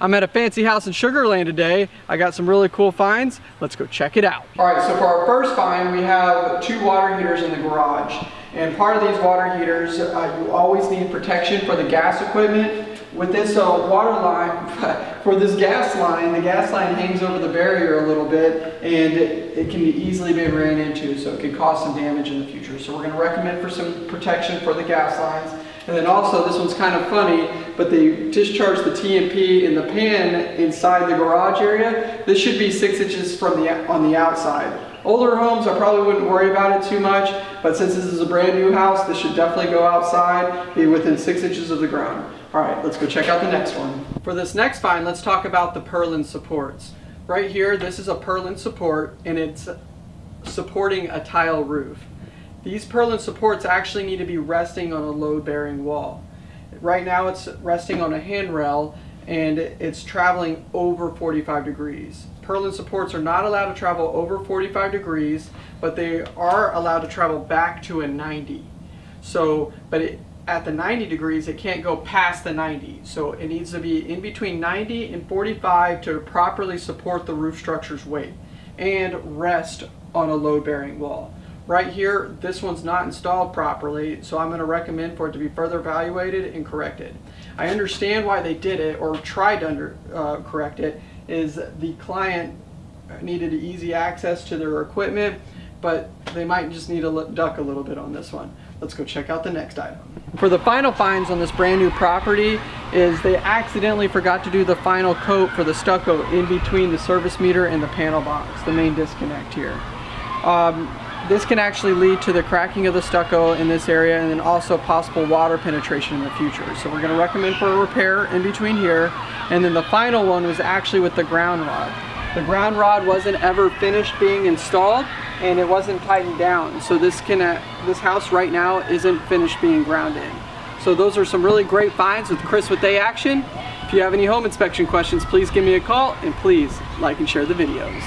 I'm at a fancy house in Sugarland today. I got some really cool finds. Let's go check it out. All right, so for our first find, we have two water heaters in the garage. And part of these water heaters, uh, you always need protection for the gas equipment. With this uh, water line, for this gas line, the gas line hangs over the barrier a little bit and it, it can easily be ran into, so it could cause some damage in the future. So we're gonna recommend for some protection for the gas lines. And then also, this one's kind of funny, but they discharge the T&P in the pan inside the garage area. This should be six inches from the on the outside. Older homes, I probably wouldn't worry about it too much, but since this is a brand new house, this should definitely go outside, be within six inches of the ground. All right, let's go check out the next one. For this next find, let's talk about the purlin supports. Right here, this is a purlin support, and it's supporting a tile roof. These purlin supports actually need to be resting on a load-bearing wall. Right now it's resting on a handrail and it's traveling over 45 degrees. Purlin supports are not allowed to travel over 45 degrees, but they are allowed to travel back to a 90. So, but it, at the 90 degrees, it can't go past the 90. So it needs to be in between 90 and 45 to properly support the roof structure's weight and rest on a load-bearing wall. Right here, this one's not installed properly, so I'm going to recommend for it to be further evaluated and corrected. I understand why they did it or tried to under, uh, correct it is the client needed easy access to their equipment, but they might just need to duck a little bit on this one. Let's go check out the next item. For the final finds on this brand new property is they accidentally forgot to do the final coat for the stucco in between the service meter and the panel box, the main disconnect here. Um, this can actually lead to the cracking of the stucco in this area and then also possible water penetration in the future. So we're going to recommend for a repair in between here. And then the final one was actually with the ground rod. The ground rod wasn't ever finished being installed and it wasn't tightened down. So this can uh, this house right now isn't finished being ground in. So those are some really great finds with Chris with A Action. If you have any home inspection questions, please give me a call and please like and share the videos.